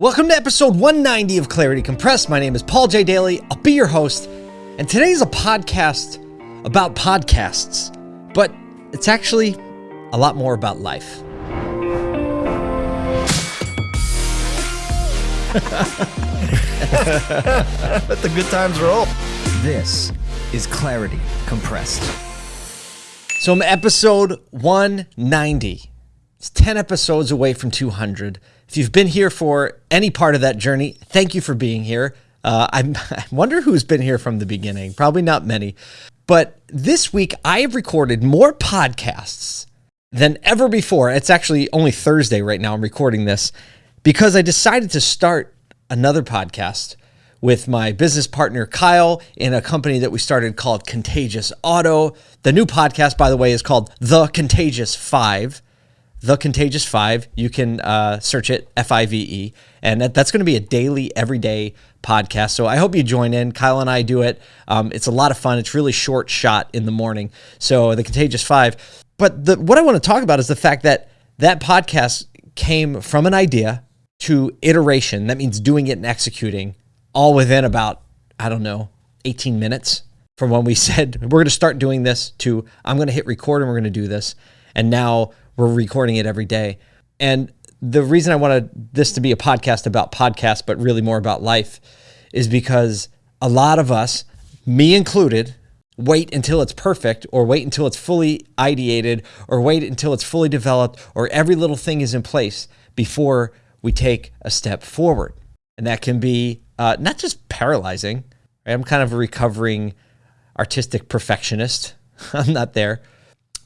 Welcome to episode 190 of Clarity Compressed. My name is Paul J. Daly. I'll be your host. And today's a podcast about podcasts, but it's actually a lot more about life. Let the good times roll. This is Clarity Compressed. So I'm episode 190. It's 10 episodes away from 200. If you've been here for any part of that journey, thank you for being here. Uh, I wonder who's been here from the beginning. Probably not many. But this week, I have recorded more podcasts than ever before. It's actually only Thursday right now. I'm recording this because I decided to start another podcast with my business partner Kyle in a company that we started called Contagious Auto. The new podcast, by the way, is called The Contagious Five. The Contagious Five. You can uh, search it F I V E, and that, that's going to be a daily, everyday podcast. So I hope you join in. Kyle and I do it. Um, it's a lot of fun. It's really short shot in the morning. So the Contagious Five. But the, what I want to talk about is the fact that that podcast came from an idea to iteration. That means doing it and executing all within about, I don't know, 18 minutes from when we said we're going to start doing this to I'm going to hit record and we're going to do this. And now we're recording it every day. And the reason I wanted this to be a podcast about podcasts, but really more about life, is because a lot of us, me included, wait until it's perfect or wait until it's fully ideated or wait until it's fully developed or every little thing is in place before we take a step forward. And that can be uh, not just paralyzing. I'm kind of a recovering artistic perfectionist. I'm not there.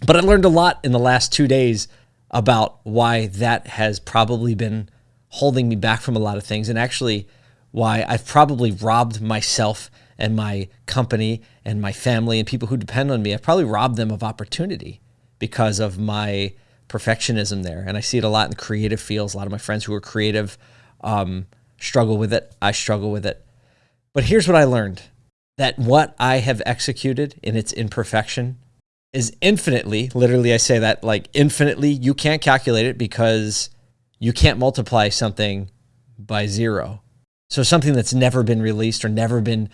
But I learned a lot in the last two days about why that has probably been holding me back from a lot of things and actually why I've probably robbed myself and my company and my family and people who depend on me. I've probably robbed them of opportunity because of my perfectionism there. And I see it a lot in the creative fields. A lot of my friends who are creative um, struggle with it. I struggle with it. But here's what I learned that what I have executed in its imperfection is infinitely, literally, I say that like infinitely, you can't calculate it because you can't multiply something by zero. So something that's never been released or never been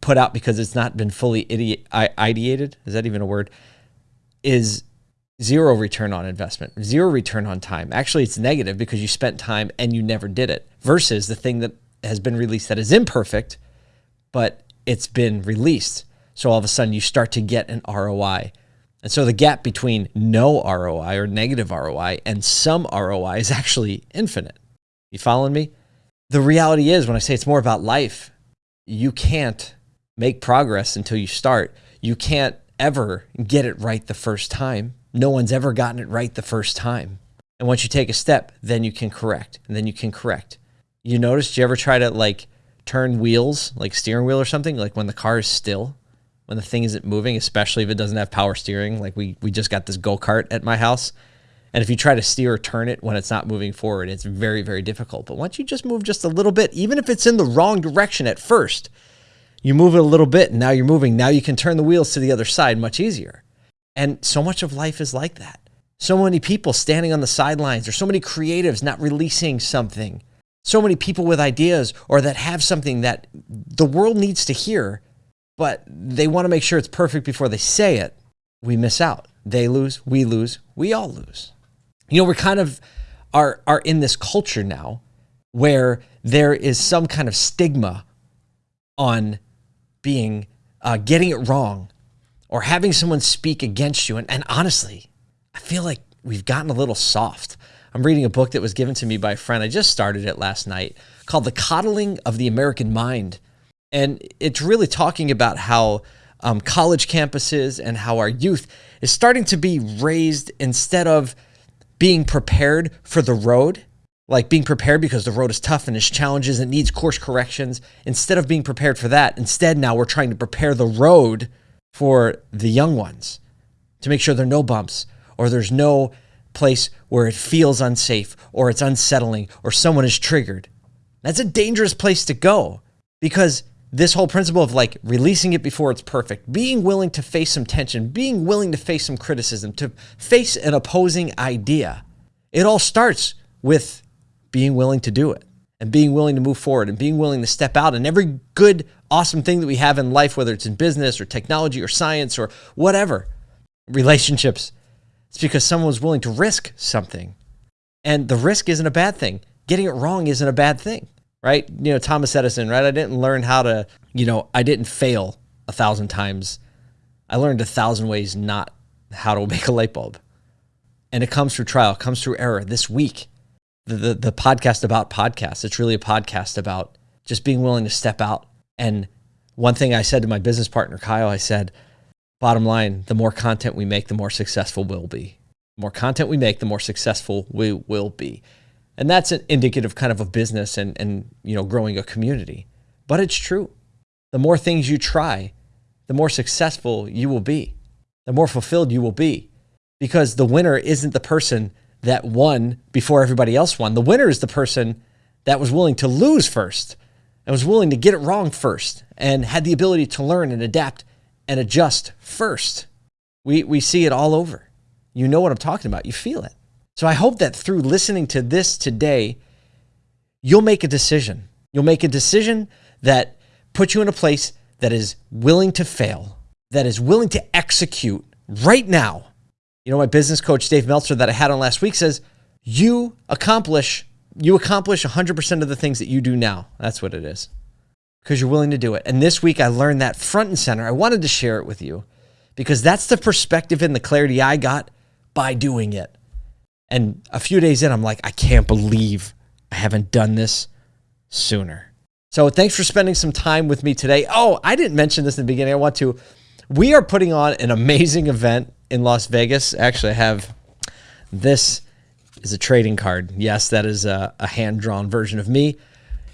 put out because it's not been fully ideated, is that even a word, is zero return on investment, zero return on time. Actually, it's negative because you spent time and you never did it versus the thing that has been released that is imperfect, but it's been released. So all of a sudden you start to get an ROI. And so the gap between no ROI or negative ROI and some ROI is actually infinite. You following me? The reality is, when I say it's more about life, you can't make progress until you start. You can't ever get it right the first time. No one's ever gotten it right the first time. And once you take a step, then you can correct, and then you can correct. You notice, do you ever try to like turn wheels, like steering wheel or something, like when the car is still? When the thing isn't moving, especially if it doesn't have power steering. Like we we just got this go kart at my house, and if you try to steer or turn it when it's not moving forward, it's very very difficult. But once you just move just a little bit, even if it's in the wrong direction at first, you move it a little bit, and now you're moving. Now you can turn the wheels to the other side much easier. And so much of life is like that. So many people standing on the sidelines. There's so many creatives not releasing something. So many people with ideas or that have something that the world needs to hear but they want to make sure it's perfect before they say it. We miss out. They lose, we lose, we all lose. You know, we're kind of are are in this culture now where there is some kind of stigma on being uh, getting it wrong or having someone speak against you. And, and honestly, I feel like we've gotten a little soft. I'm reading a book that was given to me by a friend. I just started it last night called The Coddling of the American Mind and it's really talking about how um, college campuses and how our youth is starting to be raised instead of being prepared for the road, like being prepared because the road is tough and has challenges and needs course corrections. Instead of being prepared for that, instead now we're trying to prepare the road for the young ones to make sure there are no bumps or there's no place where it feels unsafe or it's unsettling or someone is triggered. That's a dangerous place to go because this whole principle of like releasing it before it's perfect, being willing to face some tension, being willing to face some criticism, to face an opposing idea. It all starts with being willing to do it and being willing to move forward and being willing to step out and every good, awesome thing that we have in life, whether it's in business or technology or science or whatever, relationships, it's because someone was willing to risk something. And the risk isn't a bad thing. Getting it wrong isn't a bad thing, right? You know, Thomas Edison, right? I didn't learn how to, you know, I didn't fail a thousand times. I learned a thousand ways not how to make a light bulb. And it comes through trial, comes through error. This week, the, the, the podcast about podcasts, it's really a podcast about just being willing to step out. And one thing I said to my business partner, Kyle, I said, bottom line, the more content we make, the more successful we'll be. The more content we make, the more successful we will be. And that's an indicative kind of a business and, and you know, growing a community. But it's true. The more things you try, the more successful you will be, the more fulfilled you will be. Because the winner isn't the person that won before everybody else won. The winner is the person that was willing to lose first and was willing to get it wrong first and had the ability to learn and adapt and adjust first. We, we see it all over. You know what I'm talking about. You feel it. So I hope that through listening to this today, you'll make a decision. You'll make a decision that puts you in a place that is willing to fail, that is willing to execute right now. You know, my business coach, Dave Meltzer, that I had on last week says, you accomplish, you accomplish 100% of the things that you do now. That's what it is because you're willing to do it. And this week I learned that front and center. I wanted to share it with you because that's the perspective and the clarity I got by doing it. And a few days in, I'm like, I can't believe I haven't done this sooner. So thanks for spending some time with me today. Oh, I didn't mention this in the beginning. I want to. We are putting on an amazing event in Las Vegas. Actually, I have this is a trading card. Yes, that is a, a hand-drawn version of me.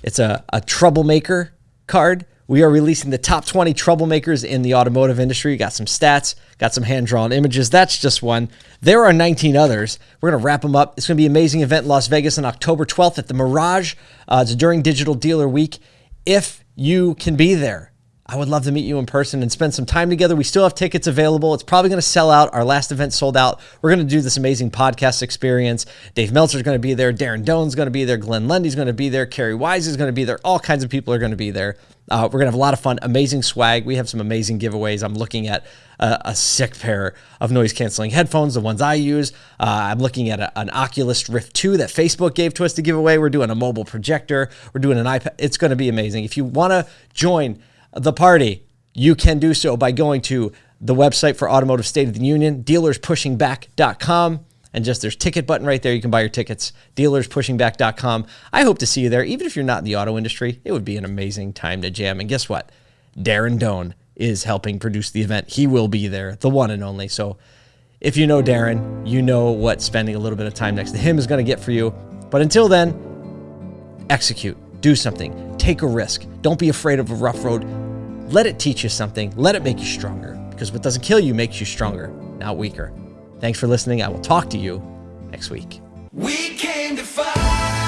It's a, a troublemaker card. We are releasing the top 20 troublemakers in the automotive industry. Got some stats, got some hand drawn images. That's just one. There are 19 others. We're going to wrap them up. It's going to be an amazing event in Las Vegas on October 12th at the Mirage. Uh, it's during Digital Dealer Week. If you can be there, I would love to meet you in person and spend some time together. We still have tickets available. It's probably going to sell out. Our last event sold out. We're going to do this amazing podcast experience. Dave Meltzer's going to be there. Darren Doan's going to be there. Glenn Lundy's going to be there. Carrie Wise is going to be there. All kinds of people are going to be there. Uh, we're going to have a lot of fun, amazing swag. We have some amazing giveaways. I'm looking at a, a sick pair of noise canceling headphones, the ones I use. Uh, I'm looking at a, an Oculus Rift 2 that Facebook gave to us to give away. We're doing a mobile projector. We're doing an iPad. It's going to be amazing. If you want to join, the party, you can do so by going to the website for Automotive State of the Union, dealerspushingback.com. And just there's ticket button right there. You can buy your tickets, dealerspushingback.com. I hope to see you there. Even if you're not in the auto industry, it would be an amazing time to jam. And guess what? Darren Doan is helping produce the event. He will be there, the one and only. So if you know Darren, you know what spending a little bit of time next to him is going to get for you. But until then, execute, do something, take a risk. Don't be afraid of a rough road. Let it teach you something. Let it make you stronger because what doesn't kill you makes you stronger, not weaker. Thanks for listening. I will talk to you next week. We came to fight.